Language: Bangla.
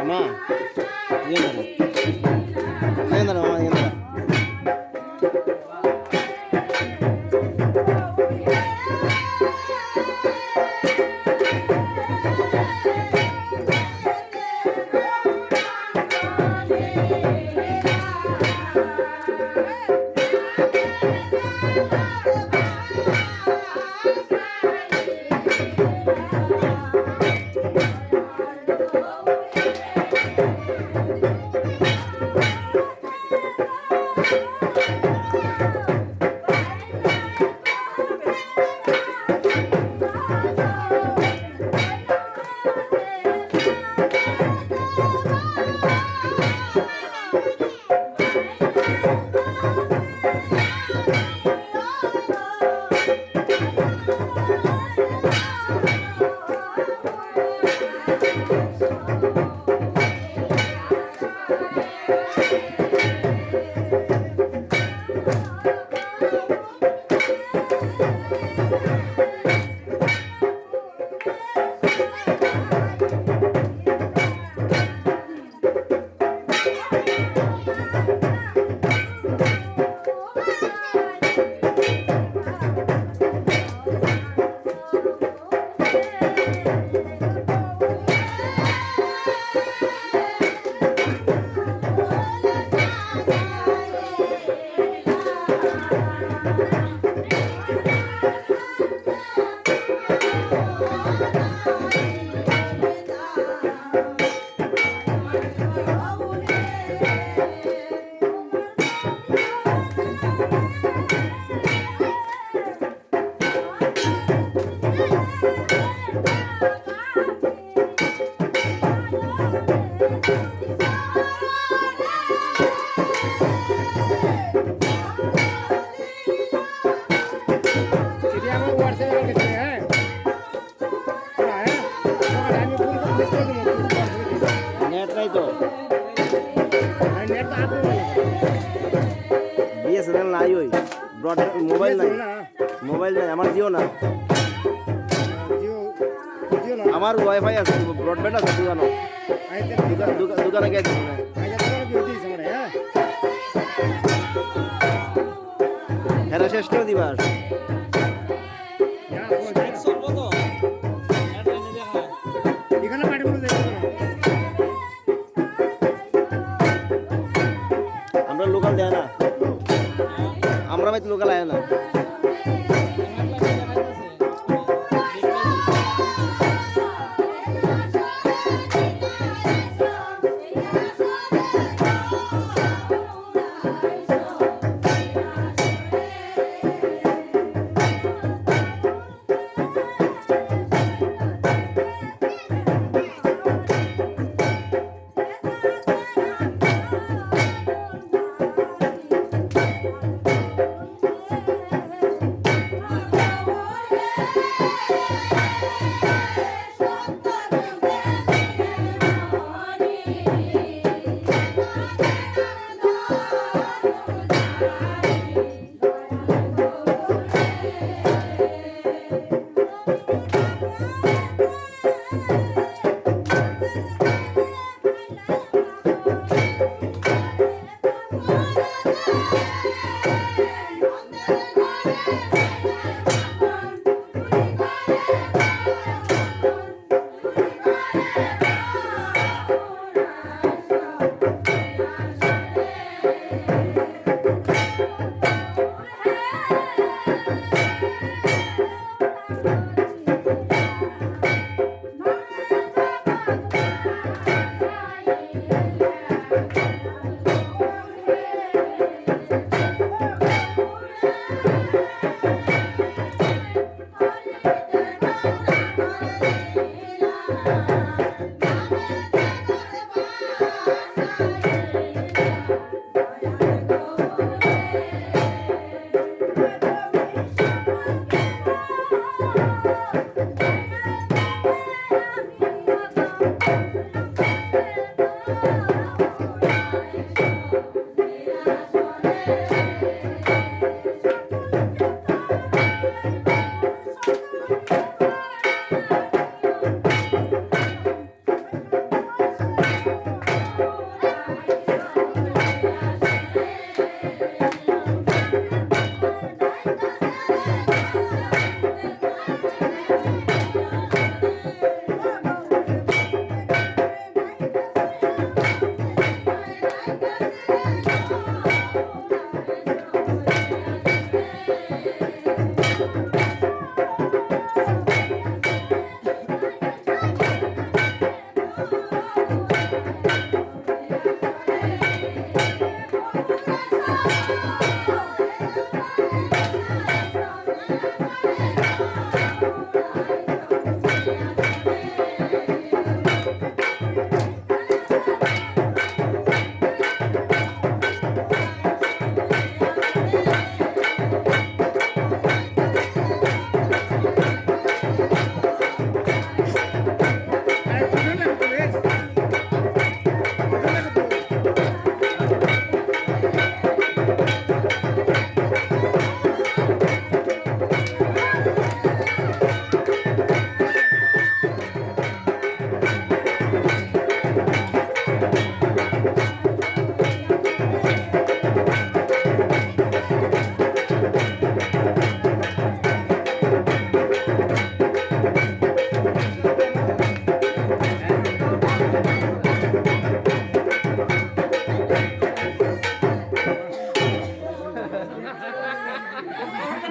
அம்மா ஏன் தானே ஏன் தானே বিএসএনএল নাই ওই। ব্রড মোবাইল নাই। মোবাইল নাই আমার জিও না। আমার ওয়াইফাই আছে ব্রডব্যান্ড আছে দোকানো দোকান গেছি হ্যাঁ। শেষ করে দিবা